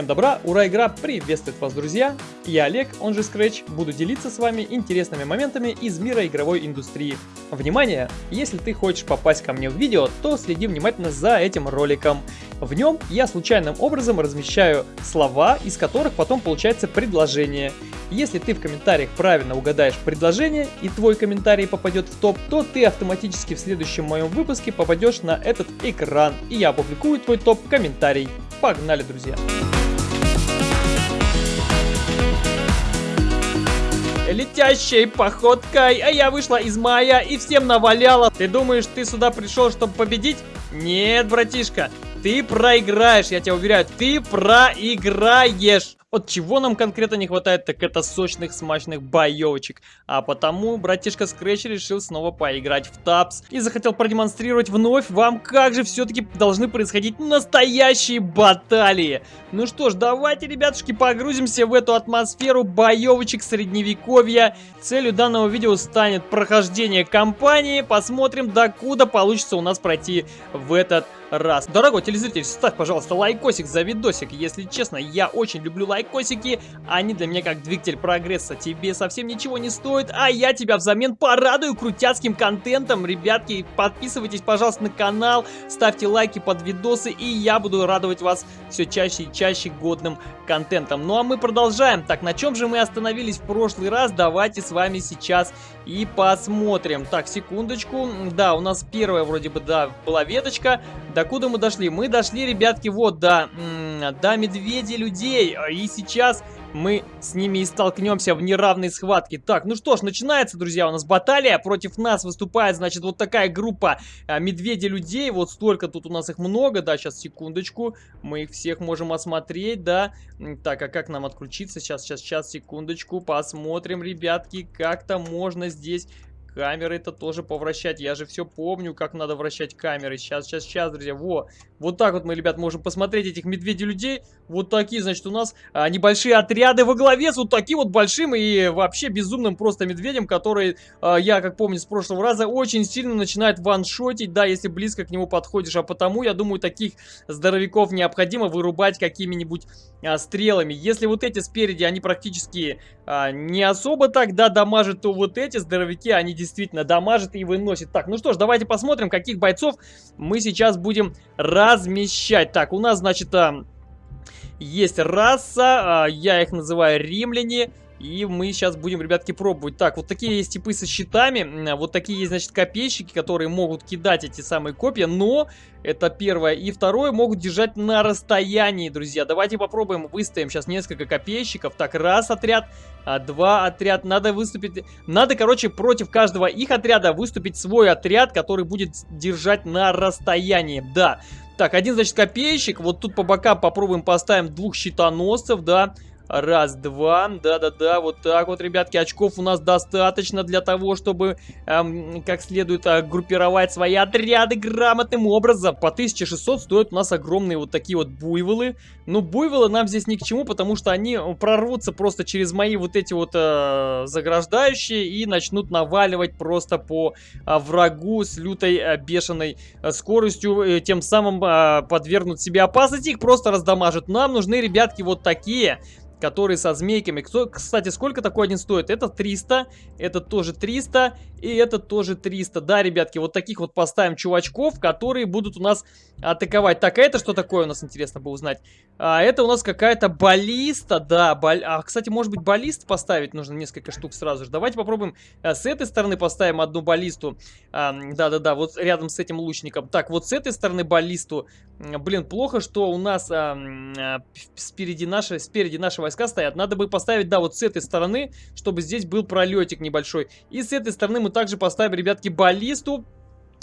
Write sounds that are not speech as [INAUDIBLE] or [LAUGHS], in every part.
Всем добра, ура, игра приветствует вас, друзья! Я Олег, он же Scratch, буду делиться с вами интересными моментами из мира игровой индустрии. Внимание! Если ты хочешь попасть ко мне в видео, то следи внимательно за этим роликом. В нем я случайным образом размещаю слова, из которых потом получается предложение. Если ты в комментариях правильно угадаешь предложение и твой комментарий попадет в топ, то ты автоматически в следующем моем выпуске попадешь на этот экран, и я опубликую твой топ-комментарий. Погнали, друзья! Летящей походкой, а я вышла из мая и всем наваляла. Ты думаешь, ты сюда пришел, чтобы победить? Нет, братишка, ты проиграешь, я тебя уверяю, ты проиграешь. Вот чего нам конкретно не хватает, так это сочных смачных боевочек. А потому братишка Scratch решил снова поиграть в тапс. И захотел продемонстрировать вновь вам, как же все-таки должны происходить настоящие баталии. Ну что ж, давайте, ребятушки, погрузимся в эту атмосферу боевочек средневековья. Целью данного видео станет прохождение кампании. Посмотрим, докуда получится у нас пройти в этот раз. Дорогой телезритель, ставь, пожалуйста, лайкосик за видосик. Если честно, я очень люблю лайкосики. Они для меня как двигатель прогресса. Тебе совсем ничего не стоит, а я тебя взамен порадую крутяцким контентом. Ребятки, подписывайтесь, пожалуйста, на канал, ставьте лайки под видосы, и я буду радовать вас все чаще и чаще годным контентом. Ну а мы продолжаем. Так, на чем же мы остановились в прошлый раз? Давайте с вами сейчас и посмотрим. Так, секундочку. Да, у нас первая вроде бы, да, была веточка. Докуда мы дошли? Мы дошли, ребятки, вот, до, до медведей людей. И сейчас мы с ними и столкнемся в неравной схватке. Так, ну что ж, начинается, друзья, у нас баталия. Против нас выступает, значит, вот такая группа а, медведей-людей. Вот столько тут у нас их много, да, сейчас, секундочку. Мы их всех можем осмотреть, да. Так, а как нам отключиться? Сейчас, сейчас, сейчас, секундочку. Посмотрим, ребятки, как-то можно здесь Камеры это тоже повращать. Я же все помню, как надо вращать камеры. Сейчас, сейчас, сейчас, друзья. Во. Вот так вот мы, ребят, можем посмотреть этих медведей-людей. Вот такие, значит, у нас а, небольшие отряды во главе с вот таким вот большим и вообще безумным просто медведем, который, а, я, как помню, с прошлого раза очень сильно начинает ваншотить, да, если близко к нему подходишь. А потому, я думаю, таких здоровяков необходимо вырубать какими-нибудь а, стрелами. Если вот эти спереди, они практически а, не особо так, да, дамажат, то вот эти здоровяки, они действительно дамажат и выносят. Так, ну что ж, давайте посмотрим, каких бойцов мы сейчас будем размещать. Так, у нас, значит, а, есть раса, а, я их называю римляне. И мы сейчас будем, ребятки, пробовать. Так, вот такие есть типы со щитами. Вот такие есть, значит, копейщики, которые могут кидать эти самые копья. Но это первое. И второе, могут держать на расстоянии, друзья. Давайте попробуем. Выставим сейчас несколько копейщиков. Так, раз отряд, а, два отряд. Надо выступить... Надо, короче, против каждого их отряда выступить свой отряд, который будет держать на расстоянии. Да. Так, один, значит, копейщик. Вот тут по бокам попробуем поставим двух щитоносцев, да. Да Раз, два. Да-да-да, вот так вот, ребятки. Очков у нас достаточно для того, чтобы эм, как следует э, группировать свои отряды грамотным образом. По 1600 стоят у нас огромные вот такие вот буйволы. Ну, буйволы нам здесь ни к чему, потому что они прорвутся просто через мои вот эти вот э, заграждающие и начнут наваливать просто по э, врагу с лютой э, бешеной э, скоростью. Э, тем самым э, подвергнут себе опасности, их просто раздамажат. Нам нужны, ребятки, вот такие который со змейками. Кто, кстати, сколько такой один стоит? Это 300, это тоже 300 и это тоже 300. Да, ребятки, вот таких вот поставим чувачков, которые будут у нас атаковать. Так, а это что такое у нас, интересно бы узнать? А, это у нас какая-то баллиста, да. Бал... А, кстати, может быть, баллист поставить нужно несколько штук сразу же. Давайте попробуем а, с этой стороны поставим одну баллисту. Да-да-да, вот рядом с этим лучником. Так, вот с этой стороны баллисту. Блин, плохо, что у нас а, а, спереди, наши, спереди наши войска стоят. Надо бы поставить, да, вот с этой стороны, чтобы здесь был пролетик небольшой. И с этой стороны мы также поставим, ребятки, баллисту.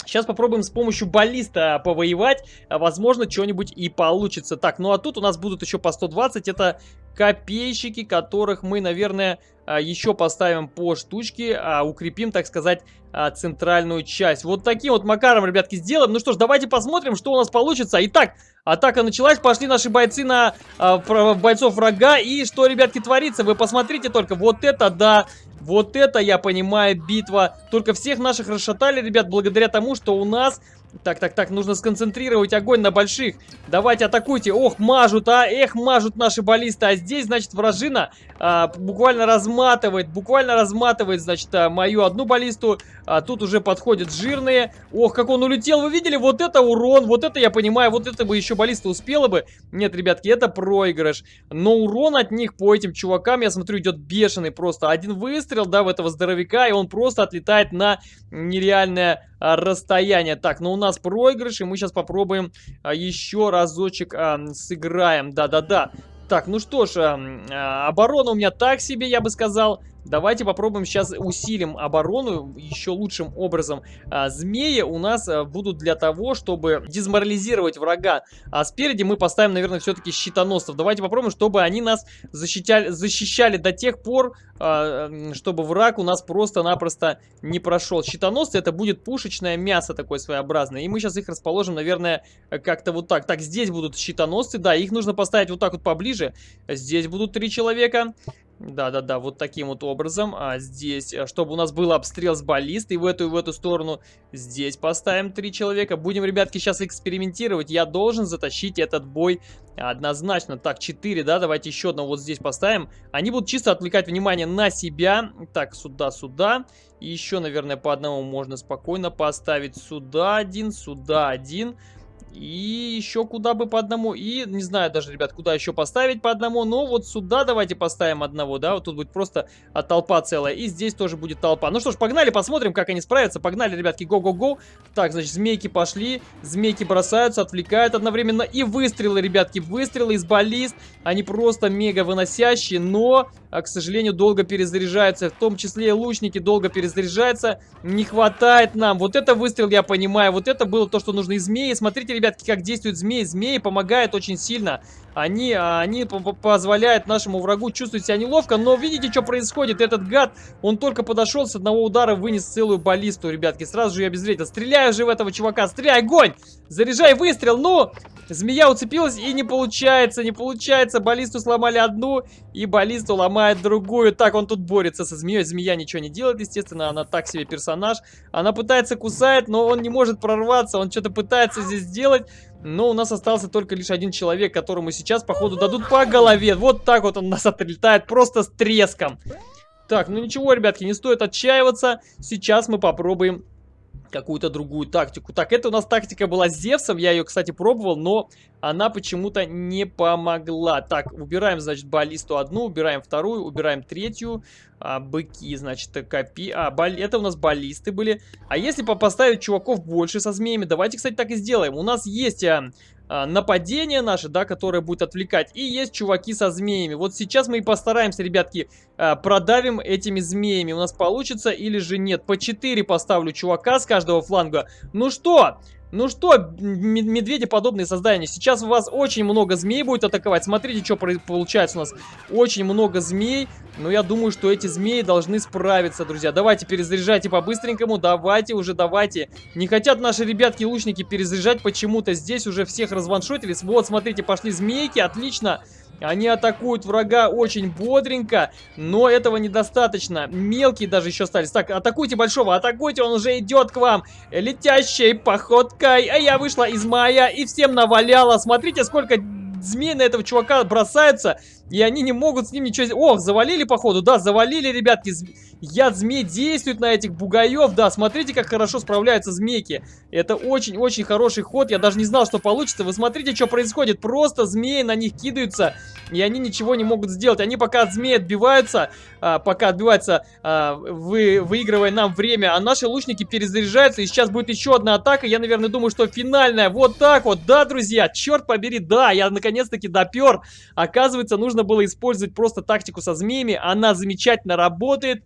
Сейчас попробуем с помощью баллиста повоевать. Возможно, что-нибудь и получится. Так, ну а тут у нас будут еще по 120. Это копейщики, которых мы, наверное, а, еще поставим по штучке. А, укрепим, так сказать, а, центральную часть. Вот таким вот макаром, ребятки, сделаем. Ну что ж, давайте посмотрим, что у нас получится. Итак, атака началась. Пошли наши бойцы на бойцов врага. И что, ребятки, творится? Вы посмотрите только. Вот это, да... Вот это, я понимаю, битва. Только всех наших расшатали, ребят, благодаря тому, что у нас Так, так, так, нужно сконцентрировать огонь на больших. Давайте атакуйте. Ох, мажут, а, эх, мажут наши баллисты. А здесь, значит, вражина а, буквально разматывает, буквально разматывает, значит, а, мою одну баллисту. А тут уже подходят жирные. Ох, как он улетел, вы видели? Вот это урон, вот это я понимаю, вот это бы еще баллиста успела бы. Нет, ребятки, это проигрыш. Но урон от них по этим чувакам, я смотрю, идет бешеный просто. Один выстрел, да, в этого здоровяка, и он просто отлетает на нереальное расстояние. Так, ну у нас проигрыш, и мы сейчас попробуем а, еще разочек а, сыграем. Да-да-да. Так, ну что ж, а, оборона у меня так себе, я бы сказал. Давайте попробуем сейчас усилим оборону еще лучшим образом. А, змеи у нас а, будут для того, чтобы дезморализировать врага. А спереди мы поставим, наверное, все-таки щитоносцев. Давайте попробуем, чтобы они нас защищали, защищали до тех пор, а, чтобы враг у нас просто-напросто не прошел. Щитоносцы это будет пушечное мясо такое своеобразное. И мы сейчас их расположим, наверное, как-то вот так. Так, здесь будут щитоносцы, да, их нужно поставить вот так вот поближе. Здесь будут три человека. Да-да-да, вот таким вот образом. А здесь, э, чтобы у нас был обстрел с баллистой в эту и в эту сторону, здесь поставим три человека. Будем, ребятки, сейчас экспериментировать. Я должен затащить этот бой однозначно. Так, 4, да, давайте еще одного вот здесь поставим. Они будут чисто отвлекать внимание на себя. Так, сюда, сюда. И еще, наверное, по одному можно спокойно поставить. Сюда один, сюда один. И еще куда бы по одному. И не знаю даже, ребят, куда еще поставить по одному. Но вот сюда давайте поставим одного, да. Вот тут будет просто а, толпа целая. И здесь тоже будет толпа. Ну что ж, погнали, посмотрим, как они справятся. Погнали, ребятки, го-го-го. Так, значит, змейки пошли. Змейки бросаются, отвлекают одновременно. И выстрелы, ребятки, выстрелы из баллист. Они просто мега выносящие, но, а, к сожалению, долго перезаряжаются. В том числе и лучники долго перезаряжаются. Не хватает нам. Вот это выстрел, я понимаю. Вот это было то, что нужно из змеи. Смотрите, ребятки, как действуют змеи. Змеи помогают очень сильно. Они, а, они позволяют нашему врагу чувствовать себя неловко. Но видите, что происходит? Этот гад, он только подошел с одного удара, вынес целую баллисту, ребятки. Сразу же я обезвредил. Стреляю же в этого чувака. Стреляй, огонь! Заряжай выстрел, ну! Змея уцепилась и не получается, не получается. Баллисту сломали одну и баллисту ломает другую. Так, он тут борется со змеей. Змея ничего не делает, естественно, она так себе персонаж. Она пытается кусать, но он не может прорваться. Он что-то пытается здесь сделать. Но у нас остался только лишь один человек, которому сейчас, походу, дадут по голове. Вот так вот он нас отлетает, просто с треском. Так, ну ничего, ребятки, не стоит отчаиваться. Сейчас мы попробуем какую-то другую тактику. Так, это у нас тактика была с Зевсом, я ее, кстати, пробовал, но она почему-то не помогла. Так, убираем, значит, баллисту одну, убираем вторую, убираем третью, а, быки, значит, копи... А, бал... это у нас баллисты были. А если поставить чуваков больше со змеями, давайте, кстати, так и сделаем. У нас есть а, нападение наше, да, которое будет отвлекать. И есть чуваки со змеями. Вот сейчас мы и постараемся, ребятки, а, продавим этими змеями. У нас получится или же нет. По 4 поставлю чувака с каждого фланга. Ну что, ну что, медведи подобные создания, сейчас у вас очень много змей будет атаковать. Смотрите, что получается у нас. Очень много змей, но я думаю, что эти змеи должны справиться, друзья. Давайте перезаряжайте по-быстренькому, давайте уже, давайте. Не хотят наши ребятки-лучники перезаряжать почему-то. Здесь уже всех разваншотились. Вот, смотрите, пошли змейки, отлично. Отлично. Они атакуют врага очень бодренько, но этого недостаточно. Мелкие даже еще остались. Так, атакуйте большого, атакуйте, он уже идет к вам. Летящей походкой. А я вышла из мая и всем наваляла. Смотрите, сколько змей на этого чувака бросаются. И они не могут с ним ничего... Ох, завалили, походу, да, завалили, ребятки. Яд змей действует на этих бугаев, да, смотрите, как хорошо справляются змейки. Это очень-очень хороший ход, я даже не знал, что получится. Вы смотрите, что происходит, просто змеи на них кидаются, и они ничего не могут сделать. Они пока от змей отбиваются, а, пока отбиваются, а, вы, выигрывая нам время, а наши лучники перезаряжаются, и сейчас будет еще одна атака. Я, наверное, думаю, что финальная. Вот так вот, да, друзья, черт побери, да, я наконец-таки допер. Оказывается, нужно нужно было использовать просто тактику со змеями. Она замечательно работает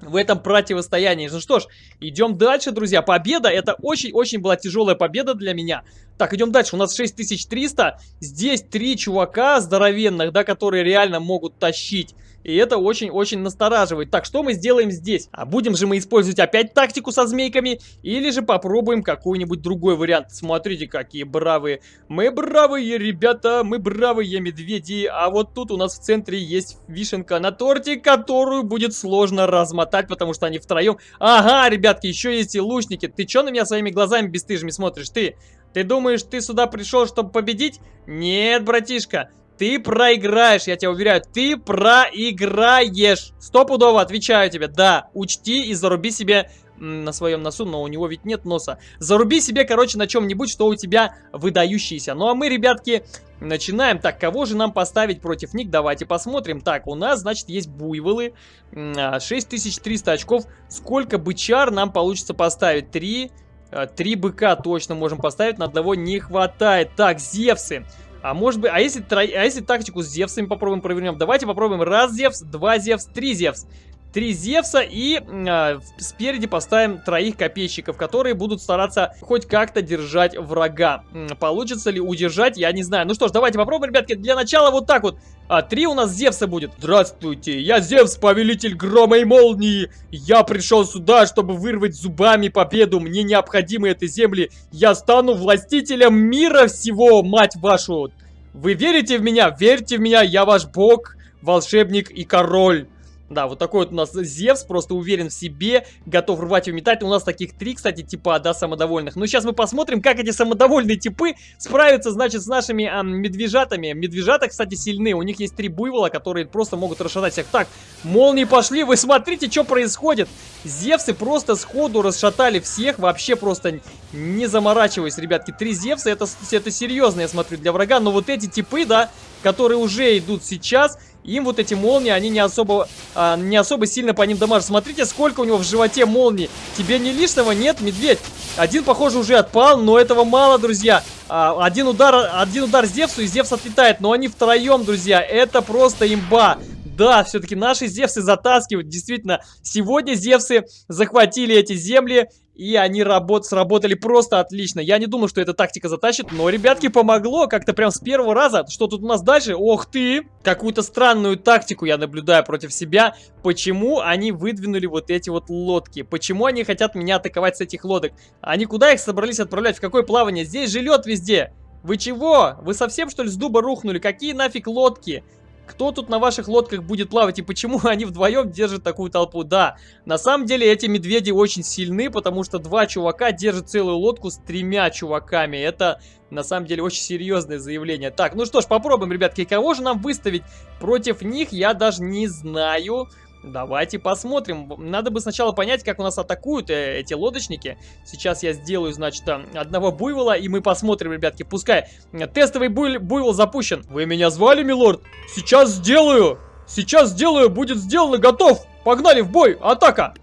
в этом противостоянии. Ну что ж, идем дальше, друзья. Победа, это очень-очень была тяжелая победа для меня. Так, идем дальше. У нас 6300. Здесь три чувака здоровенных, да, которые реально могут тащить. И это очень-очень настораживает. Так, что мы сделаем здесь? А будем же мы использовать опять тактику со змейками? Или же попробуем какой-нибудь другой вариант? Смотрите, какие бравые. Мы бравые, ребята, мы бравые медведи. А вот тут у нас в центре есть вишенка на торте, которую будет сложно размотать, потому что они втроем. Ага, ребятки, еще есть и лучники. Ты что на меня своими глазами бесстыжими смотришь? Ты, ты думаешь, ты сюда пришел, чтобы победить? Нет, братишка. Ты проиграешь, я тебя уверяю, ты проиграешь. Стопудово отвечаю тебе, да, учти и заруби себе на своем носу, но у него ведь нет носа. Заруби себе, короче, на чем-нибудь, что у тебя выдающийся. Ну а мы, ребятки, начинаем. Так, кого же нам поставить против них? Давайте посмотрим. Так, у нас, значит, есть буйволы. 6300 а, очков. Сколько бычар нам получится поставить? 3... А, три быка точно можем поставить, на одного не хватает. Так, Зевсы. А может быть, а если, а если тактику с Зевсами попробуем провернем? Давайте попробуем раз Зевс, два Зевс, три Зевс три Зевса и э, спереди поставим троих копейщиков, которые будут стараться хоть как-то держать врага. Получится ли удержать, я не знаю. Ну что ж, давайте попробуем, ребятки. Для начала вот так вот. А, три у нас Зевса будет. Здравствуйте, я Зевс, повелитель грома и молнии. Я пришел сюда, чтобы вырвать зубами победу. Мне необходимы эти земли. Я стану властителем мира всего, мать вашу. Вы верите в меня? Верьте в меня, я ваш бог, волшебник и король. Да, вот такой вот у нас Зевс, просто уверен в себе, готов рвать и метать. У нас таких три, кстати, типа, да, самодовольных. Но ну, сейчас мы посмотрим, как эти самодовольные типы справятся, значит, с нашими а, медвежатами. Медвежата, кстати, сильны. У них есть три буйвола, которые просто могут расшатать всех. Так, молнии пошли, вы смотрите, что происходит. Зевсы просто сходу расшатали всех, вообще просто не заморачиваясь, ребятки. Три Зевса, это, это серьезно, я смотрю, для врага. Но вот эти типы, да, которые уже идут сейчас им вот эти молнии, они не особо, а, не особо сильно по ним дамажат. Смотрите, сколько у него в животе молний. Тебе не лишнего? Нет, медведь. Один, похоже, уже отпал, но этого мало, друзья. А, один удар, один удар Зевсу, и Зевс отлетает. Но они втроем, друзья. Это просто имба. Да, все-таки наши Зевсы затаскивают. Действительно, сегодня Зевсы захватили эти земли. И они работ сработали просто отлично. Я не думал, что эта тактика затащит, но, ребятки, помогло. Как-то прям с первого раза. Что тут у нас дальше? Ох ты! Какую-то странную тактику я наблюдаю против себя. Почему они выдвинули вот эти вот лодки? Почему они хотят меня атаковать с этих лодок? Они куда их собрались отправлять? В какое плавание? Здесь же лед везде. Вы чего? Вы совсем, что ли, с дуба рухнули? Какие нафиг лодки? Кто тут на ваших лодках будет плавать и почему [LAUGHS] они вдвоем держат такую толпу? Да, на самом деле эти медведи очень сильны, потому что два чувака держат целую лодку с тремя чуваками. Это на самом деле очень серьезное заявление. Так, ну что ж, попробуем, ребятки, кого же нам выставить против них, я даже не знаю. Давайте посмотрим. Надо бы сначала понять, как у нас атакуют э, эти лодочники. Сейчас я сделаю, значит, э, одного буйвола, и мы посмотрим, ребятки. Пускай тестовый буй буйвол запущен. Вы меня звали, милорд? Сейчас сделаю! Сейчас сделаю! Будет сделано! Готов! Погнали в бой! Атака!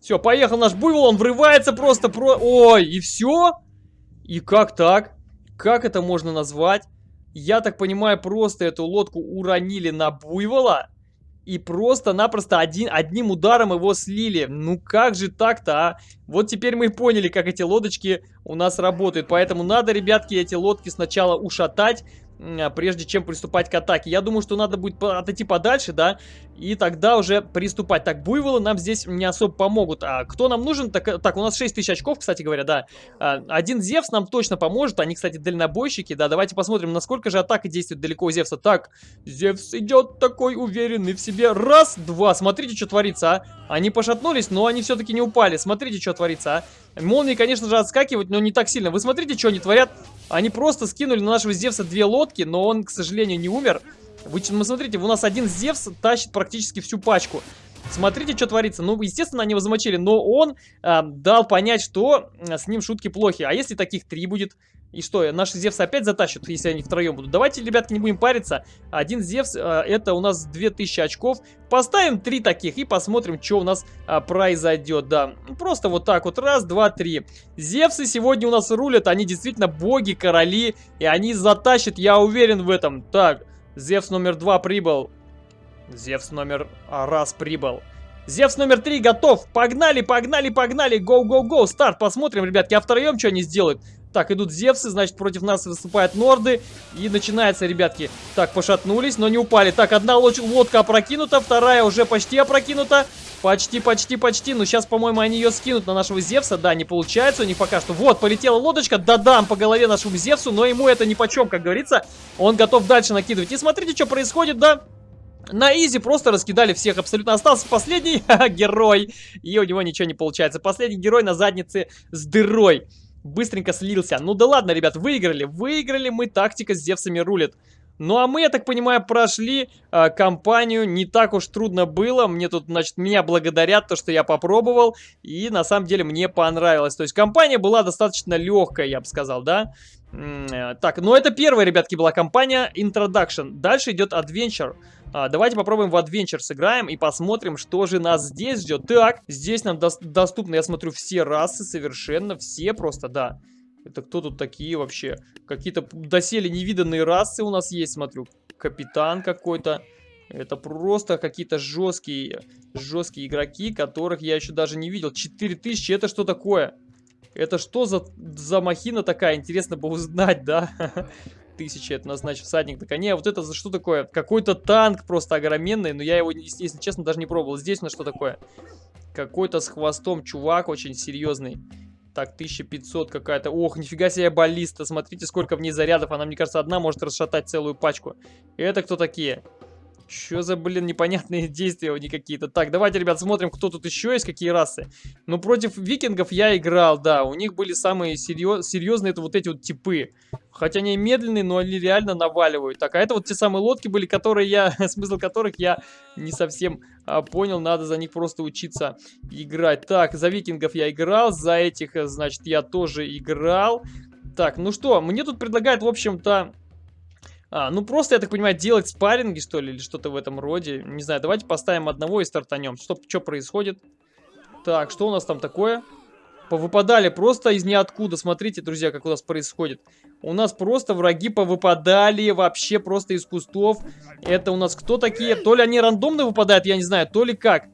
Все, поехал наш буйвол, он врывается просто про... Ой, и все? И как так? Как это можно назвать? Я так понимаю, просто эту лодку уронили на буйвола? И просто-напросто одним ударом его слили. Ну как же так-то, а? Вот теперь мы поняли, как эти лодочки у нас работают. Поэтому надо, ребятки, эти лодки сначала ушатать, прежде чем приступать к атаке. Я думаю, что надо будет отойти подальше, да, и тогда уже приступать. Так, буйволы нам здесь не особо помогут. А кто нам нужен? Так, так у нас 6 тысяч очков, кстати говоря, да. А, один Зевс нам точно поможет. Они, кстати, дальнобойщики, да. Давайте посмотрим, насколько же атака действует далеко у Зевса. Так, Зевс идет такой уверенный в себе. Раз, два. Смотрите, что творится, а. Они пошатнулись, но они все-таки не упали. Смотрите, что творится, а. Молнии, конечно же, отскакивают, но не так сильно. Вы смотрите, что они творят. Они просто скинули на нашего Зевса две лодки, но он, к сожалению, не умер. Вы ну, смотрите, у нас один Зевс тащит практически всю пачку. Смотрите, что творится. Ну, естественно, они его замочили, но он э, дал понять, что с ним шутки плохи. А если таких три будет? И что, наши Зевсы опять затащат, если они втроем будут? Давайте, ребятки, не будем париться. Один Зевс, э, это у нас 2000 очков. Поставим три таких и посмотрим, что у нас э, произойдет. Да, просто вот так вот. Раз, два, три. Зевсы сегодня у нас рулят. Они действительно боги, короли. И они затащат, я уверен в этом. Так, Зевс номер два прибыл. Зевс номер раз прибыл. Зевс номер три готов. Погнали, погнали, погнали. Гоу, гоу, гоу. Старт. Посмотрим, ребятки. А втроем что они сделают? Так, идут Зевсы, значит, против нас выступают Норды. И начинается, ребятки. Так, пошатнулись, но не упали. Так, одна лодка опрокинута, вторая уже почти опрокинута. Почти, почти, почти. Но сейчас, по-моему, они ее скинут на нашего Зевса. Да, не получается у них пока что. Вот, полетела лодочка. Да-дам по голове нашему Зевсу. Но ему это ни по чем, как говорится. Он готов дальше накидывать. И смотрите, что происходит, да? На изи просто раскидали всех абсолютно. Остался последний [LAUGHS] герой. И у него ничего не получается. Последний герой на заднице с дырой. Быстренько слился. Ну да ладно, ребят, выиграли. Выиграли мы. Тактика с Зевсами рулит. Ну а мы, я так понимаю, прошли э, кампанию, не так уж трудно было, мне тут, значит, меня благодарят, то, что я попробовал, и на самом деле мне понравилось. То есть компания была достаточно легкая, я бы сказал, да? Э, так, ну это первая, ребятки, была компания Introduction. Дальше идет Adventure. А, давайте попробуем в Adventure сыграем и посмотрим, что же нас здесь ждет. Так, здесь нам до доступны, я смотрю, все расы совершенно, все просто, да. Это кто тут такие вообще? Какие-то доселе невиданные расы у нас есть, смотрю. Капитан какой-то. Это просто какие-то жесткие, жесткие игроки, которых я еще даже не видел. 4000, это что такое? Это что за, за махина такая? Интересно бы узнать, да? [LAUGHS] Тысяча, это назначит всадник на коне. А вот это за что такое? Какой-то танк просто огроменный, но я его, если честно, даже не пробовал. Здесь у нас что такое? Какой-то с хвостом чувак очень серьезный. Так, 1500 какая-то. Ох, нифига себе баллиста. Смотрите, сколько в ней зарядов. Она, мне кажется, одна может расшатать целую пачку. Это кто такие? Что за, блин, непонятные [LAUGHS] действия у них какие-то. Так, давайте, ребят, смотрим, кто тут еще есть, какие расы. Ну, против викингов я играл, да. У них были самые серьез... серьезные, это вот эти вот типы. Хотя они медленные, но они реально наваливают. Так, а это вот те самые лодки были, которые я, [LAUGHS] смысл которых я не совсем а, понял. Надо за них просто учиться играть. Так, за викингов я играл, за этих, значит, я тоже играл. Так, ну что, мне тут предлагают, в общем-то, а, ну просто, я так понимаю, делать спарринги, что ли, или что-то в этом роде. Не знаю, давайте поставим одного и стартанем. Что, что происходит? Так, что у нас там такое? Повыпадали просто из ниоткуда. Смотрите, друзья, как у нас происходит. У нас просто враги повыпадали вообще просто из кустов. Это у нас кто такие? То ли они рандомно выпадают, я не знаю, то ли как.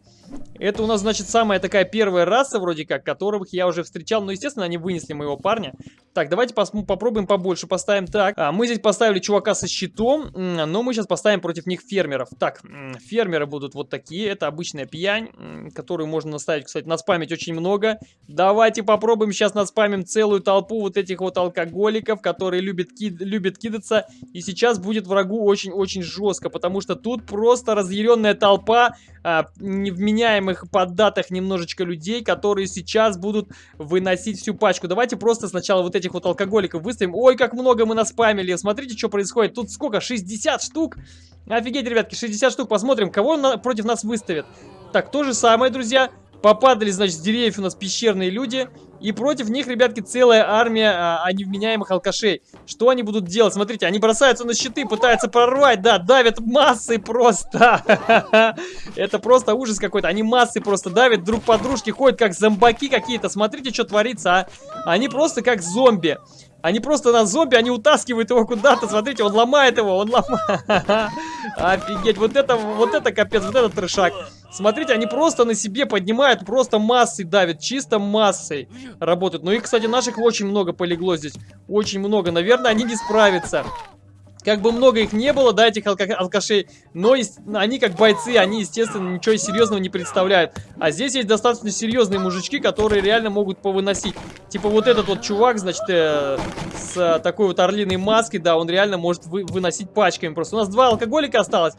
Это у нас, значит, самая такая первая раса, вроде как, которых я уже встречал. Но, естественно, они вынесли моего парня. Так, давайте попробуем побольше поставим. Так, а, мы здесь поставили чувака со щитом, но мы сейчас поставим против них фермеров. Так, фермеры будут вот такие. Это обычная пьянь, которую можно наставить, кстати, наспамить очень много. Давайте попробуем сейчас наспамим целую толпу вот этих вот алкоголиков, которые любят, кид любят кидаться. И сейчас будет врагу очень-очень жестко, потому что тут просто разъяренная толпа а, невменяемых поддатых немножечко людей, которые сейчас будут выносить всю пачку. Давайте просто сначала вот этих вот алкоголиков выставим. Ой, как много мы наспамили. Смотрите, что происходит. Тут сколько? 60 штук? Офигеть, ребятки, 60 штук. Посмотрим, кого на против нас выставят. Так, то же самое, друзья. Попадали, значит, с деревьев у нас пещерные люди. И против них, ребятки, целая армия а, а, невменяемых алкашей. Что они будут делать? Смотрите, они бросаются на щиты, пытаются прорвать, да, давят массой просто. [LAUGHS] Это просто ужас какой-то. Они массой просто давят друг по дружке, ходят как зомбаки какие-то. Смотрите, что творится, а. Они просто как зомби. Они просто на зомби, они утаскивают его куда-то. Смотрите, он ломает его, он ломает. [LAUGHS] Офигеть, вот это, вот это капец, вот это трешак. Смотрите, они просто на себе поднимают, просто массой давят, чисто массой работают. Ну и, кстати, наших очень много полегло здесь. Очень много. Наверное, они не справятся. Как бы много их не было, да, этих алка алкашей, но они как бойцы, они, естественно, ничего серьезного не представляют. А здесь есть достаточно серьезные мужички, которые реально могут повыносить. Типа вот этот вот чувак, значит, э, с э, такой вот орлиной маской, да, он реально может вы выносить пачками. Просто у нас два алкоголика осталось,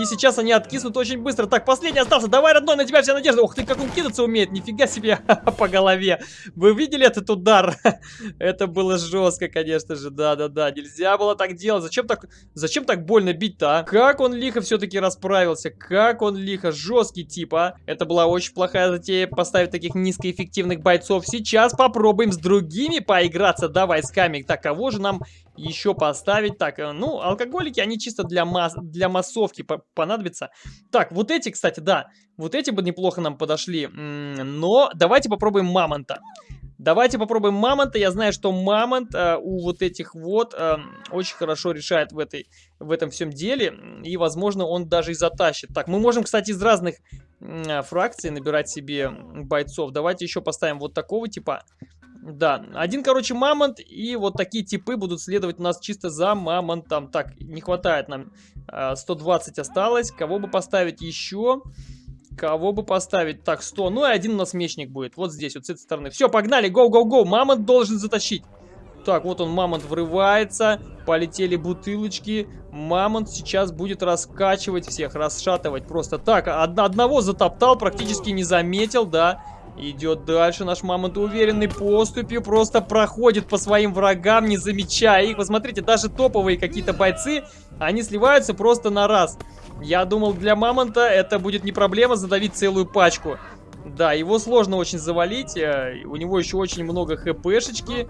и сейчас они откиснут очень быстро. Так, последний остался, давай, родной, на тебя вся надежда. Ух ты, как он кидаться умеет, нифига себе [LAUGHS] по голове. Вы видели этот удар? [LAUGHS] Это было жестко, конечно же, да-да-да, нельзя было так делать. Зачем так, зачем так больно бить-то, а? Как он лихо все-таки расправился, как он лихо, жесткий тип, а? Это была очень плохая затея поставить таких низкоэффективных бойцов. Сейчас попробуем с другими поиграться, да, войсками. Так, кого же нам еще поставить? Так, э, ну, алкоголики, они чисто для, масс для массовки понадобятся. Так, вот эти, кстати, да, вот эти бы неплохо нам подошли. Но давайте попробуем мамонта. Давайте попробуем мамонта. Я знаю, что мамонт э, у вот этих вот э, очень хорошо решает в, этой, в этом всем деле. И, возможно, он даже и затащит. Так, мы можем, кстати, из разных э, фракций набирать себе бойцов. Давайте еще поставим вот такого типа. Да, один, короче, мамонт, и вот такие типы будут следовать у нас чисто за мамонтом. Так, не хватает нам, 120 а, осталось. Кого бы поставить еще? Кого бы поставить? Так, 100. Ну и один у нас мечник будет. Вот здесь, вот с этой стороны. Все, погнали, гоу-гоу-гоу. Мамонт должен затащить. Так, вот он, мамонт врывается. Полетели бутылочки. Мамонт сейчас будет раскачивать всех, расшатывать просто. Так, од одного затоптал, практически не заметил, да. Идет дальше наш мамонт уверенной поступью, просто проходит по своим врагам, не замечая их. Посмотрите, даже топовые какие-то бойцы, они сливаются просто на раз. Я думал, для мамонта это будет не проблема задавить целую пачку. Да, его сложно очень завалить, э, у него еще очень много хпшечки.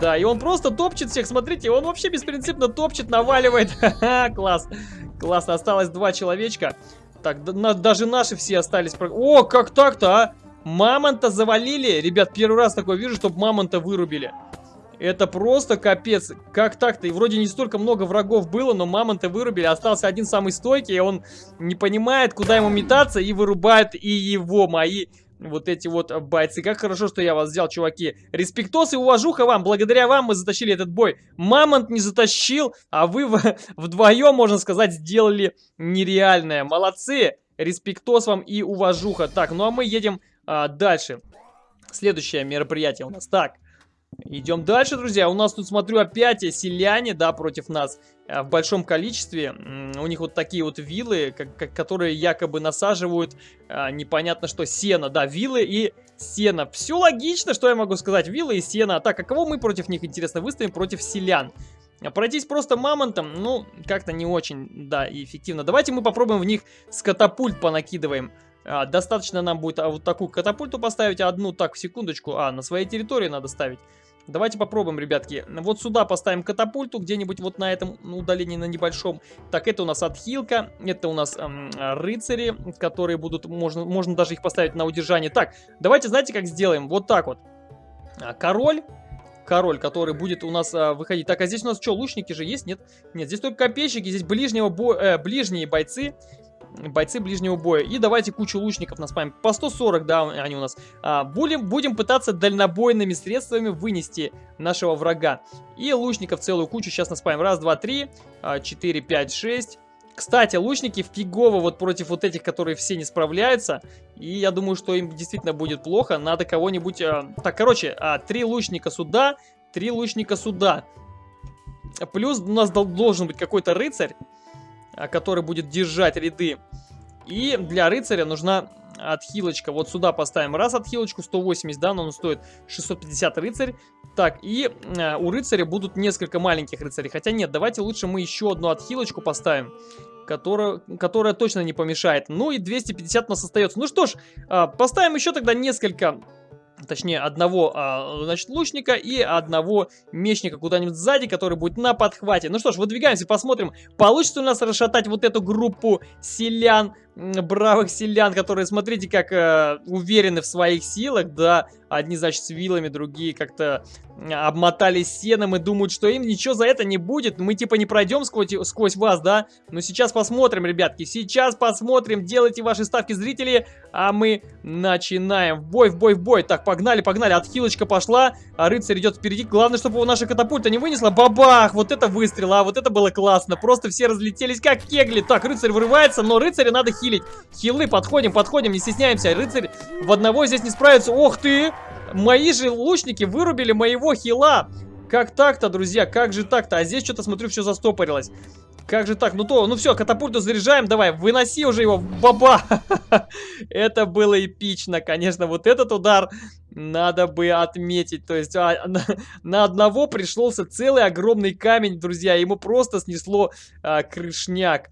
Да, и он просто топчет всех, смотрите, он вообще беспринципно топчет, наваливает. [LAUGHS] Класс. Классно, осталось два человечка. Так, да, даже наши все остались. О, как так-то, а? Мамонта завалили. Ребят, первый раз такое вижу, чтобы мамонта вырубили. Это просто капец. Как так-то? И вроде не столько много врагов было, но мамонта вырубили. Остался один самый стойкий, и он не понимает, куда ему метаться, и вырубает и его, мои вот эти вот бойцы. Как хорошо, что я вас взял, чуваки. Респектос и уважуха вам. Благодаря вам мы затащили этот бой. Мамонт не затащил, а вы [LAUGHS] вдвоем, можно сказать, сделали нереальное. Молодцы. Респектос вам и уважуха. Так, ну а мы едем а, дальше. Следующее мероприятие у нас. Так, Идем дальше, друзья. У нас тут, смотрю, опять селяне, да, против нас э, в большом количестве. У них вот такие вот вилы, которые якобы насаживают а, непонятно что, сено. Да, вилы и сено. Все логично, что я могу сказать. Вилы и сено. Так, а кого мы против них, интересно, выставим? Против селян. А пройтись просто мамонтом, ну, как-то не очень, да, эффективно. Давайте мы попробуем в них с катапульт понакидываем. А, достаточно нам будет а, вот такую катапульту поставить, одну, так, секундочку, а, на своей территории надо ставить. Давайте попробуем, ребятки. Вот сюда поставим катапульту, где-нибудь вот на этом удалении, на небольшом. Так, это у нас отхилка, это у нас эм, рыцари, которые будут, можно, можно даже их поставить на удержание. Так, давайте, знаете, как сделаем? Вот так вот. А, король, король, который будет у нас а, выходить. Так, а здесь у нас что, лучники же есть? Нет? Нет, здесь только копейщики, здесь ближнего бо э, ближние бойцы бойцы ближнего боя. И давайте кучу лучников наспамим. По 140, да, они у нас. А, будем, будем пытаться дальнобойными средствами вынести нашего врага. И лучников целую кучу сейчас наспамим. Раз, два, три, а, четыре, пять, шесть. Кстати, лучники фигово вот против вот этих, которые все не справляются. И я думаю, что им действительно будет плохо. Надо кого-нибудь... А... Так, короче, а, три лучника сюда, три лучника сюда. Плюс у нас должен быть какой-то рыцарь. А, который будет держать ряды. И для рыцаря нужна отхилочка. Вот сюда поставим раз отхилочку, 180, да, но он стоит 650 рыцарь. Так, и э, у рыцаря будут несколько маленьких рыцарей. Хотя нет, давайте лучше мы еще одну отхилочку поставим, которая, которая точно не помешает. Ну и 250 у нас остается. Ну что ж, э, поставим еще тогда несколько точнее одного, а, значит, лучника и одного мечника куда-нибудь сзади, который будет на подхвате. Ну что ж, выдвигаемся, посмотрим, получится у нас расшатать вот эту группу селян, бравых селян, которые, смотрите, как э, уверены в своих силах, да, одни, значит, с вилами, другие как-то обмотались сеном и думают, что им ничего за это не будет, мы типа не пройдем сквозь, сквозь вас, да, но сейчас посмотрим, ребятки, сейчас посмотрим, делайте ваши ставки, зрители, а мы начинаем, в бой, в бой, в бой, так, погнали, погнали, отхилочка пошла, а рыцарь идет впереди, главное, чтобы его наша катапульта не вынесла, бабах, вот это выстрел, а вот это было классно, просто все разлетелись как кегли, так, рыцарь вырывается, но рыцаря надо хилить. Хилы, подходим, подходим, не стесняемся. Рыцарь в одного здесь не справится. Ох ты! Мои же лучники вырубили моего хила. Как так-то, друзья? Как же так-то? А здесь что-то, смотрю, все застопорилось. Как же так? Ну то, ну все, катапульту заряжаем, давай, выноси уже его, баба! [LAUGHS] Это было эпично, конечно, вот этот удар надо бы отметить. То есть а, [LAUGHS] на, на одного пришелся целый огромный камень, друзья, ему просто снесло а, крышняк.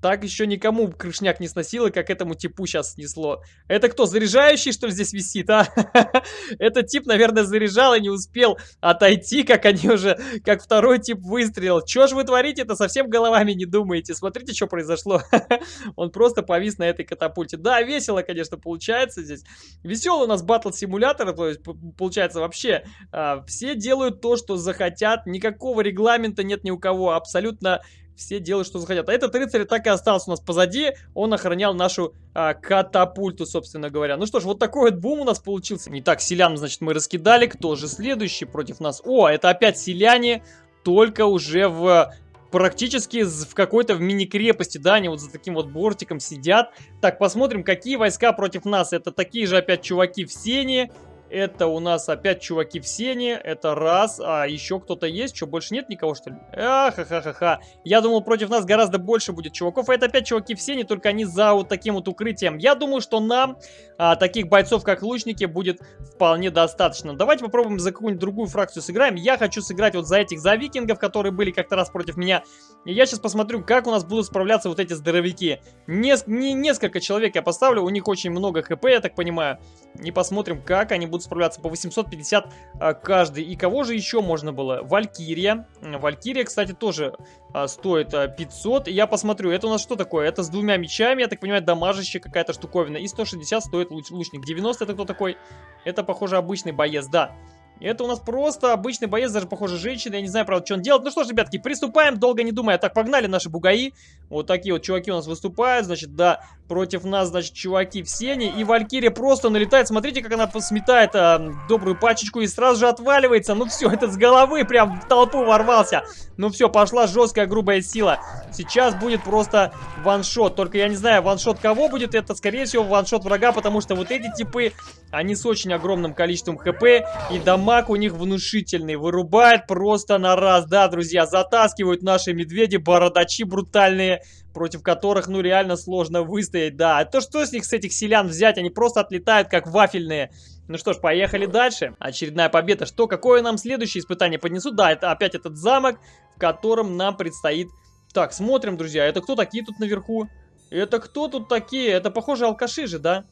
Так еще никому крышняк не сносило, как этому типу сейчас снесло. Это кто, заряжающий, что ли, здесь висит, а? [LAUGHS] Этот тип, наверное, заряжал и не успел отойти, как они уже, как второй тип выстрелил. Че ж вы творите это совсем головами не думаете? Смотрите, что произошло. [LAUGHS] Он просто повис на этой катапульте. Да, весело, конечно, получается здесь. Веселый у нас батл-симулятор, то есть, получается, вообще, а, все делают то, что захотят. Никакого регламента нет ни у кого. Абсолютно все делают, что захотят. А этот рыцарь так и остался у нас позади, он охранял нашу а, катапульту, собственно говоря. Ну что ж, вот такой вот бум у нас получился. Не так, селян, значит, мы раскидали. Кто же следующий против нас? О, это опять селяне, только уже в практически в какой-то в мини-крепости, да, они вот за таким вот бортиком сидят. Так, посмотрим, какие войска против нас. Это такие же опять чуваки в сене, это у нас опять чуваки в сене. Это раз. А еще кто-то есть? Что, больше нет никого, что ли? Ахахахаха. Я думал, против нас гораздо больше будет чуваков. А это опять чуваки в сене, только они за вот таким вот укрытием. Я думаю, что нам а, таких бойцов, как лучники, будет вполне достаточно. Давайте попробуем за какую-нибудь другую фракцию сыграем. Я хочу сыграть вот за этих, за викингов, которые были как-то раз против меня. И я сейчас посмотрю, как у нас будут справляться вот эти здоровяки. Нес не несколько человек я поставлю, у них очень много хп, я так понимаю. И посмотрим, как они будут будут справляться по 850 а, каждый. И кого же еще можно было? Валькирия. Валькирия, кстати, тоже а, стоит а, 500. Я посмотрю, это у нас что такое? Это с двумя мечами, я так понимаю, дамажащая какая-то штуковина. И 160 стоит луч лучник. 90 это кто такой? Это, похоже, обычный боец, да. Это у нас просто обычный боец, даже, похоже, женщина. Я не знаю, правда, что он делает. Ну что ж, ребятки, приступаем, долго не думая. Так, погнали наши бугаи. Вот такие вот чуваки у нас выступают. Значит, да, против нас, значит, чуваки в сене. И Валькирия просто налетает. Смотрите, как она сметает а, добрую пачечку и сразу же отваливается. Ну все, [LAUGHS] этот с головы прям в толпу ворвался. Ну все, пошла жесткая грубая сила. Сейчас будет просто ваншот. Только я не знаю, ваншот кого будет. Это, скорее всего, ваншот врага, потому что вот эти типы, они с очень огромным количеством хп. И дамаг дамаг у них внушительный. Вырубает просто на раз. Да, друзья, затаскивают наши медведи, бородачи брутальные, против которых, ну, реально сложно выстоять. Да, а то что с них, с этих селян взять? Они просто отлетают, как вафельные. Ну что ж, поехали дальше. Очередная победа. Что, какое нам следующее испытание поднесут? Да, это опять этот замок, в котором нам предстоит... Так, смотрим, друзья. Это кто такие тут наверху? Это кто тут такие? Это, похоже, алкаши же, да?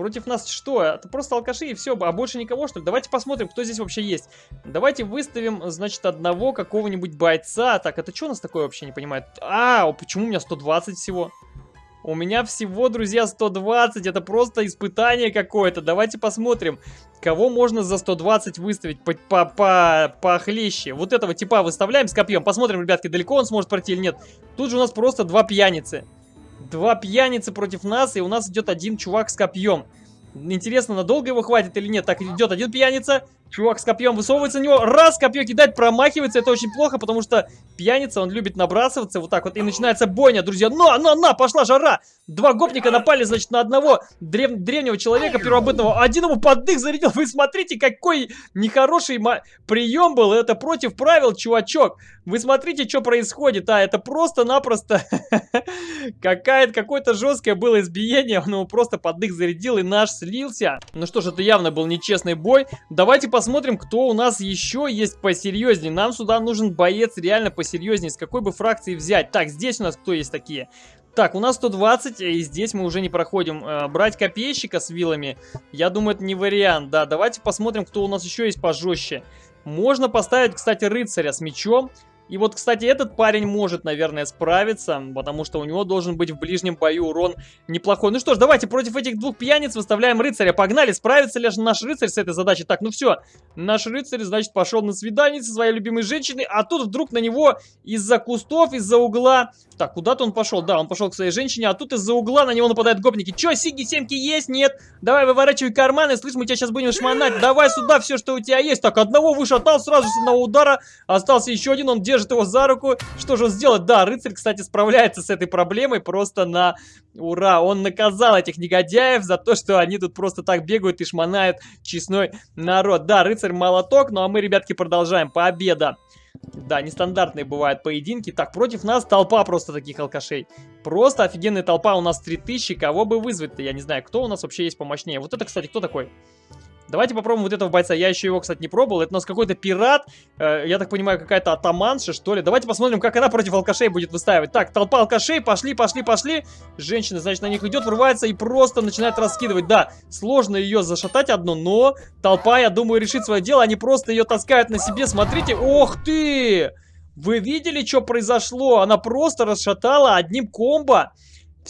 Против нас что? Это просто алкаши и все, а больше никого, что ли? Давайте посмотрим, кто здесь вообще есть. Давайте выставим, значит, одного какого-нибудь бойца. Так, это что у нас такое вообще, не понимаю? А, почему у меня 120 всего? У меня всего, друзья, 120. Это просто испытание какое-то. Давайте посмотрим, кого можно за 120 выставить по по по похлеще. Вот этого типа выставляем с копьем. Посмотрим, ребятки, далеко он сможет пройти или нет. Тут же у нас просто два пьяницы. Два пьяницы против нас, и у нас идет один чувак с копьем. Интересно, надолго его хватит или нет? Так, идет один пьяница, чувак с копьем высовывается на него, раз, копье кидать, промахивается, это очень плохо, потому что пьяница, он любит набрасываться вот так вот, и начинается бойня, друзья. На, на, на, пошла жара! Два гопника напали, значит, на одного древ древнего человека первобытного. Один ему под дых зарядил. Вы смотрите, какой нехороший прием был. Это против правил, чувачок. Вы смотрите, что происходит. А, это просто-напросто [LAUGHS] какое-то жесткое было избиение. Он его просто под дых зарядил, и наш слился. Ну что ж, это явно был нечестный бой. Давайте посмотрим, кто у нас еще есть посерьезнее. Нам сюда нужен боец реально посерьезнее. С какой бы фракции взять? Так, здесь у нас кто есть такие? Так, у нас 120, и здесь мы уже не проходим. Э, брать копейщика с вилами, я думаю, это не вариант. Да, давайте посмотрим, кто у нас еще есть пожестче. Можно поставить, кстати, рыцаря с мечом. И вот, кстати, этот парень может, наверное, справиться, потому что у него должен быть в ближнем бою урон неплохой. Ну что ж, давайте против этих двух пьяниц выставляем рыцаря. Погнали, справится ли наш рыцарь с этой задачей? Так, ну все, наш рыцарь, значит, пошел на свидание со своей любимой женщиной, а тут вдруг на него из-за кустов, из-за угла... Так, куда-то он пошел, да, он пошел к своей женщине, а тут из-за угла на него нападают гопники. Че, Сиги, семки есть? Нет. Давай, выворачивай карманы, слышь, мы тебя сейчас будем шмонать. Давай сюда все, что у тебя есть. Так, одного вышатал сразу с одного удара, остался еще один, он держит держит его за руку. Что же он сделает? Да, рыцарь, кстати, справляется с этой проблемой просто на ура. Он наказал этих негодяев за то, что они тут просто так бегают и шмонают честной народ. Да, рыцарь молоток, ну а мы, ребятки, продолжаем. Победа. Да, нестандартные бывают поединки. Так, против нас толпа просто таких алкашей. Просто офигенная толпа. У нас 3000. Кого бы вызвать-то? Я не знаю, кто у нас вообще есть помощнее. Вот это, кстати, кто такой? Давайте попробуем вот этого бойца. Я еще его, кстати, не пробовал. Это у нас какой-то пират. Э, я так понимаю, какая-то атаманша, что ли. Давайте посмотрим, как она против алкашей будет выстаивать. Так, толпа алкашей. Пошли, пошли, пошли. Женщина, значит, на них идет, врывается и просто начинает раскидывать. Да, сложно ее зашатать одну, но толпа, я думаю, решит свое дело. Они просто ее таскают на себе. Смотрите. Ох ты! Вы видели, что произошло? Она просто расшатала одним комбо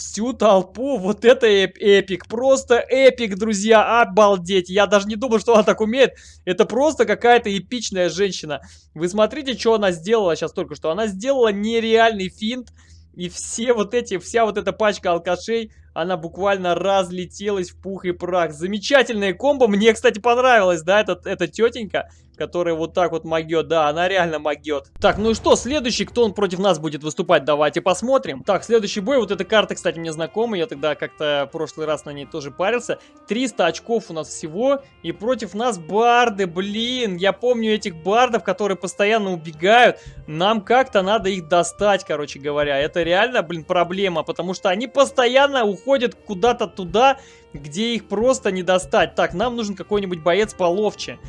всю толпу. Вот это эп эпик, просто эпик, друзья, обалдеть. Я даже не думал, что она так умеет. Это просто какая-то эпичная женщина. Вы смотрите, что она сделала сейчас только что. Она сделала нереальный финт. И все вот эти, вся вот эта пачка алкашей, она буквально разлетелась в пух и прах. Замечательная комбо. Мне, кстати, понравилось, да, эта, эта тетенька которая вот так вот могет. Да, она реально могет. Так, ну и что, следующий, кто он против нас будет выступать, давайте посмотрим. Так, следующий бой, вот эта карта, кстати, мне знакома, я тогда как-то в прошлый раз на ней тоже парился. 300 очков у нас всего, и против нас барды, блин, я помню этих бардов, которые постоянно убегают. Нам как-то надо их достать, короче говоря. Это реально, блин, проблема, потому что они постоянно уходят куда-то туда, где их просто не достать. Так, нам нужен какой-нибудь боец половче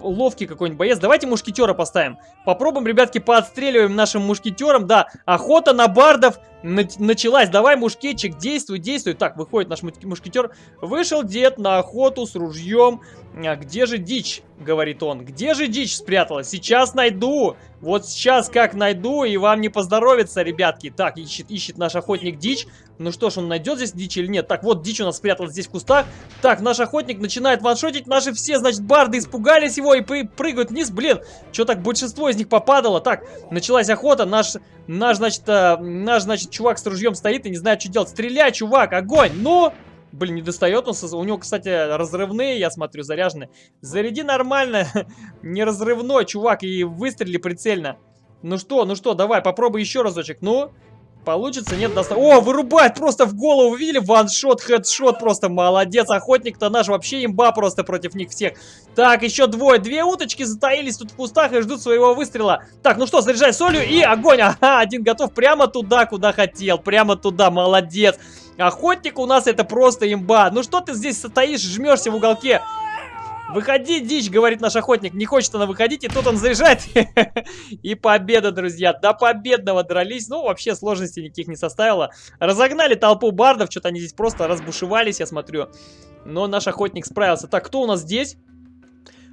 ловкий какой-нибудь боец. Давайте мушкетера поставим. Попробуем, ребятки, поотстреливаем нашим мушкетером. Да, охота на бардов началась. Давай, мушкетчик, действуй, действуй. Так, выходит наш мушкетер. Вышел дед на охоту с ружьем. А где же дичь? Говорит он. Где же дичь спряталась? Сейчас найду. Вот сейчас как найду, и вам не поздоровится, ребятки. Так, ищет, ищет наш охотник дичь. Ну что ж, он найдет здесь дичь или нет? Так, вот дичь у нас спряталась здесь в кустах. Так, наш охотник начинает ваншотить. Наши все, значит, барды испугались его и прыгают вниз. Блин, что так большинство из них попадало? Так, началась охота. Наш, наш, значит, э, наш, значит, чувак с ружьем стоит и не знает, что делать. Стреляй, чувак, огонь! Ну... Блин, не достает он. У него, кстати, разрывные, я смотрю, заряженные. Заряди нормально. [LAUGHS] не разрывной, чувак, и выстрели прицельно. Ну что, ну что, давай, попробуй еще разочек. Ну, получится, нет, доста... О, вырубает просто в голову, видели? Ваншот, хедшот, просто молодец. Охотник-то наш вообще имба просто против них всех. Так, еще двое. Две уточки затаились тут в кустах и ждут своего выстрела. Так, ну что, заряжай солью и огонь. Ага, один готов прямо туда, куда хотел. Прямо туда, молодец. Охотник у нас это просто имба. Ну что ты здесь стоишь, жмешься в уголке? Выходи, дичь, говорит наш охотник. Не хочет она выходить, и тут он заряжает. [LAUGHS] И победа, друзья. До победного дрались. Ну, вообще сложностей никаких не составило. Разогнали толпу бардов. Что-то они здесь просто разбушевались, я смотрю. Но наш охотник справился. Так, кто у нас здесь?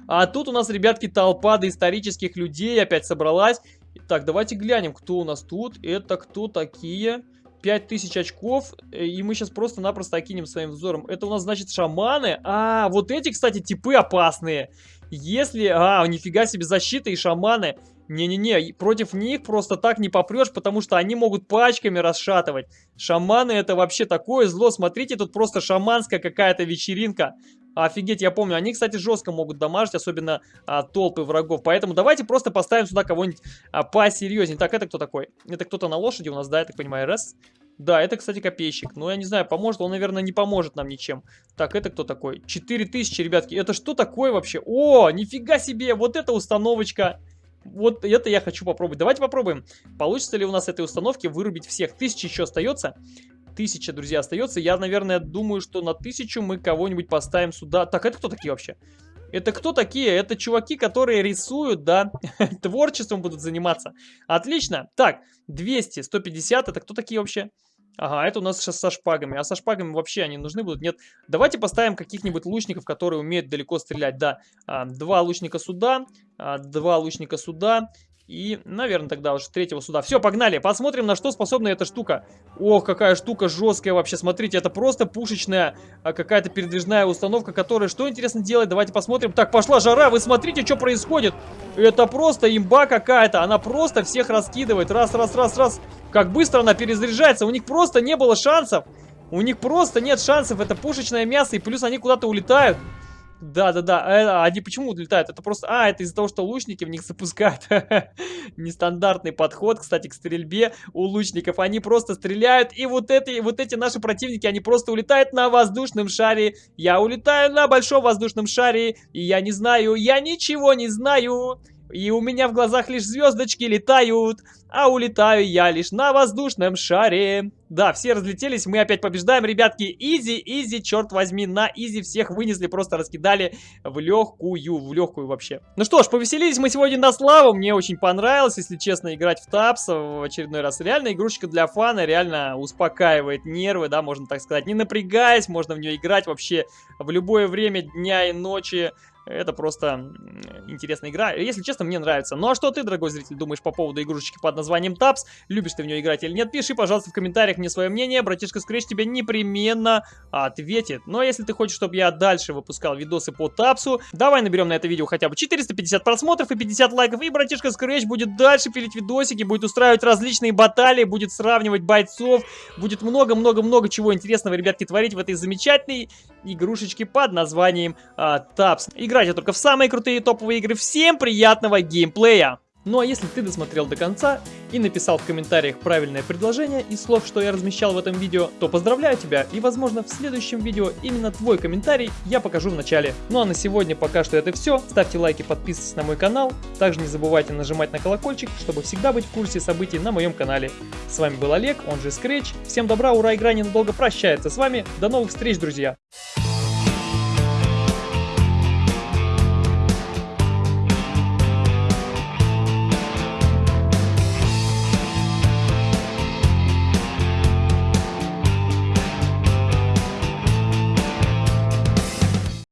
А тут у нас, ребятки, толпа доисторических людей опять собралась. Так, давайте глянем, кто у нас тут. Это кто такие? 5000 очков, э, и мы сейчас просто-напросто окинем своим взором. Это у нас, значит, шаманы. А, вот эти, кстати, типы опасные. Если... А, нифига себе, защита и шаманы. Не-не-не, против них просто так не попрешь, потому что они могут пачками расшатывать. Шаманы это вообще такое зло. Смотрите, тут просто шаманская какая-то вечеринка. Офигеть, я помню. Они, кстати, жестко могут дамажить, особенно а, толпы врагов. Поэтому давайте просто поставим сюда кого-нибудь а, посерьезнее. Так, это кто такой? Это кто-то на лошади у нас, да, я так понимаю, раз. Да, это, кстати, копейщик. Но я не знаю, поможет. Он, наверное, не поможет нам ничем. Так, это кто такой? 4000, ребятки. Это что такое вообще? О, нифига себе! Вот эта установочка. Вот это я хочу попробовать. Давайте попробуем. Получится ли у нас этой установки вырубить всех? Тысяча еще остается. Тысяча, друзья, остается. Я, наверное, думаю, что на тысячу мы кого-нибудь поставим сюда. Так, это кто такие вообще? Это кто такие? Это чуваки, которые рисуют, да, [LAUGHS] творчеством будут заниматься. Отлично. Так, 200, 150, это кто такие вообще? Ага, это у нас сейчас со шпагами. А со шпагами вообще они нужны будут? Нет. Давайте поставим каких-нибудь лучников, которые умеют далеко стрелять. Да, а, два лучника сюда, а, два лучника сюда и, наверное, тогда уж третьего сюда. Все, погнали. Посмотрим, на что способна эта штука. Ох, какая штука жесткая вообще. Смотрите, это просто пушечная а, какая-то передвижная установка, которая что интересно делает. Давайте посмотрим. Так, пошла жара. Вы смотрите, что происходит. Это просто имба какая-то. Она просто всех раскидывает. Раз, раз, раз, раз. Как быстро она перезаряжается. У них просто не было шансов. У них просто нет шансов. Это пушечное мясо. И плюс они куда-то улетают. Да-да-да, а, они почему улетают? Это просто... А, это из-за того, что лучники в них запускают. [LAUGHS] Нестандартный подход, кстати, к стрельбе у лучников. Они просто стреляют, и вот эти, вот эти наши противники, они просто улетают на воздушном шаре. Я улетаю на большом воздушном шаре, и я не знаю, я ничего не знаю. И у меня в глазах лишь звездочки летают, а улетаю я лишь на воздушном шаре. Да, все разлетелись, мы опять побеждаем, ребятки. Easy, easy, черт возьми, на easy всех вынесли, просто раскидали в легкую, в легкую вообще. Ну что ж, повеселились мы сегодня на славу, мне очень понравилось, если честно, играть в TABS в очередной раз. Реально игрушечка для фана, реально успокаивает нервы, да, можно так сказать. Не напрягаясь, можно в нее играть вообще в любое время дня и ночи. Это просто интересная игра. Если честно, мне нравится. Ну а что ты, дорогой зритель, думаешь по поводу игрушечки под названием Taps? Любишь ты в нее играть или нет? Пиши, пожалуйста, в комментариях мне свое мнение. Братишка Scratch тебе непременно ответит. Ну а если ты хочешь, чтобы я дальше выпускал видосы по Тапсу, давай наберем на это видео хотя бы 450 просмотров и 50 лайков. И братишка Scratch будет дальше пилить видосики, будет устраивать различные баталии, будет сравнивать бойцов, будет много-много-много чего интересного, ребятки, творить в этой замечательной игрушечке под названием а, Тапс. Играйте только в самые крутые топовые игры. Всем приятного геймплея! Ну а если ты досмотрел до конца и написал в комментариях правильное предложение из слов, что я размещал в этом видео, то поздравляю тебя и возможно в следующем видео именно твой комментарий я покажу в начале. Ну а на сегодня пока что это все. Ставьте лайки, подписывайтесь на мой канал. Также не забывайте нажимать на колокольчик, чтобы всегда быть в курсе событий на моем канале. С вами был Олег, он же Scratch. Всем добра, ура, игра ненадолго прощается с вами. До новых встреч, друзья!